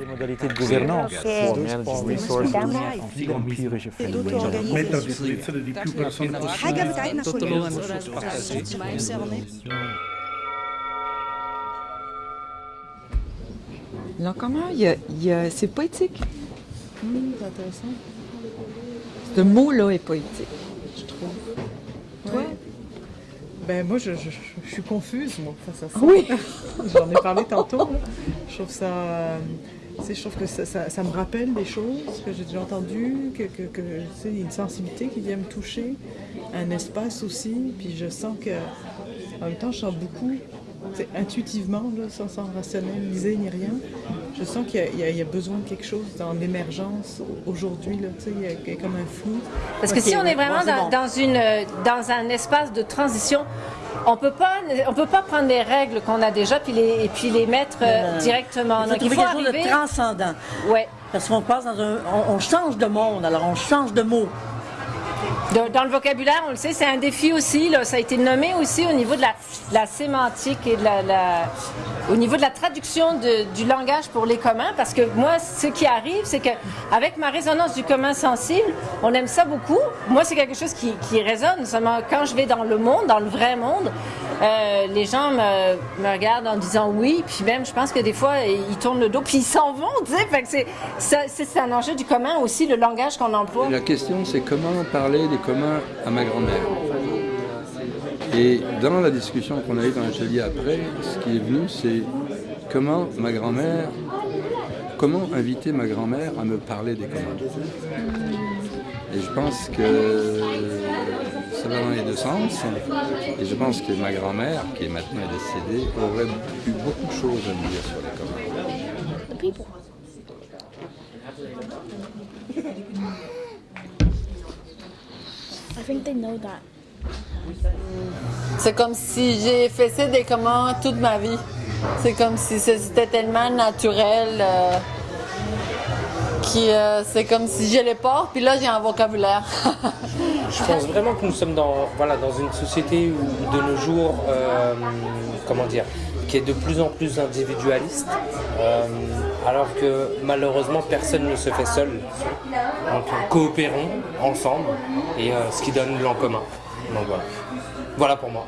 Les modalités de gouvernance. Comment? Il y a, il y a- c'est poétique. Hum, c'est intéressant. Ce mot-là est poétique, je trouve. Toi? Ben moi, je, je- je suis confuse, moi, face à ça. Oui. J'en ai parlé tantôt. Je trouve ça... je trouve que ça, ça- ça me rappelle des choses que j'ai déjà entendues, que, que, que, tu sais, il y a une sensibilité qui vient me toucher, un espace aussi, puis je sens que... En même temps, je sens beaucoup, intuitivement, là, sans, sans rationaliser ni rien, je sens qu'il y a- il y, a- il y a besoin de quelque chose dans l'émergence aujourd'hui, là, tu sais, il y a- il y a comme un flou. Parce que si on ouais, est vraiment bon, dans, bon. dans une, euh, dans un espace de transition, on peut pas, on peut pas prendre les règles qu'on a déjà puis les, et puis les mettre euh, non. directement. Il faut Donc, trouver quelque chose arriver- de transcendant. Ouais. Parce qu'on passe dans un. On, on change de monde, alors on change de mots. Dans le vocabulaire, on le sait, c'est un défi aussi. Ça a été nommé aussi au niveau de la, la sémantique et de la, au niveau de la traduction du langage pour les communs. Parce que moi, ce qui arrive, c'est que avec ma résonance du commun sensible, on aime ça beaucoup. Moi, c'est quelque chose qui, qui résonne. Seulement, quand je vais dans le monde, dans le vrai monde, euh, les gens me, regardent en disant oui. Puis même, je pense que des fois, ils tournent le dos puis ils s'en vont. Tu sais, c'est un enjeu du commun aussi, le langage qu'on emploie. La question, c'est comment parler des communs à ma grand-mère. Et dans la discussion qu'on a eue dans l'atelier après, ce qui est venu, c'est comment ma grand-mère, comment inviter ma grand-mère à me parler des communs. Et je pense que ça va dans les deux sens. Et je pense que ma grand-mère, qui est maintenant décédée, aurait eu beaucoup de choses à me dire sur les communs. the people. I think they know that. C'est comme si j'ai fait des commandes toute ma vie. C'est comme si c'était tellement naturel. euh, euh, c'est comme si j'ai les portes, puis là j'ai un vocabulaire. je pense vraiment que nous sommes dans, voilà, dans une société où de nos jours, euh, comment dire, qui est de plus en plus individualiste, euh, alors que malheureusement personne ne se fait seul. Donc coopérons ensemble, et ce qui donne l'en commun. Donc voilà. Voilà pour moi.